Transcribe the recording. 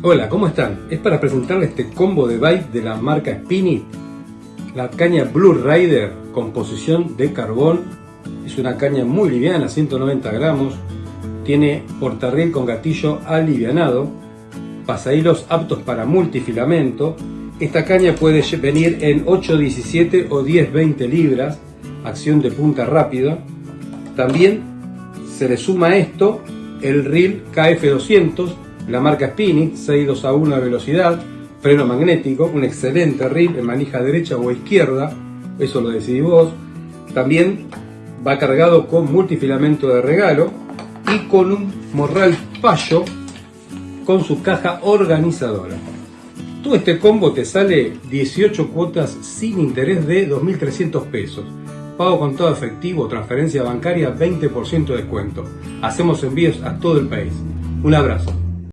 Hola, ¿cómo están? Es para presentarles este combo de bike de la marca Spinit. La caña Blue Rider, composición de carbón. Es una caña muy liviana, 190 gramos. Tiene portarriel con gatillo alivianado. Pasahilos aptos para multifilamento. Esta caña puede venir en 8.17 o 10.20 libras. Acción de punta rápida. También se le suma esto el reel KF200 la marca Spinit, 6 a 1 de velocidad, freno magnético, un excelente reel en manija derecha o izquierda, eso lo decidís vos. También va cargado con multifilamento de regalo y con un morral fallo con su caja organizadora. Todo este combo te sale 18 cuotas sin interés de 2.300 pesos. Pago con todo efectivo, transferencia bancaria, 20% de descuento. Hacemos envíos a todo el país. Un abrazo.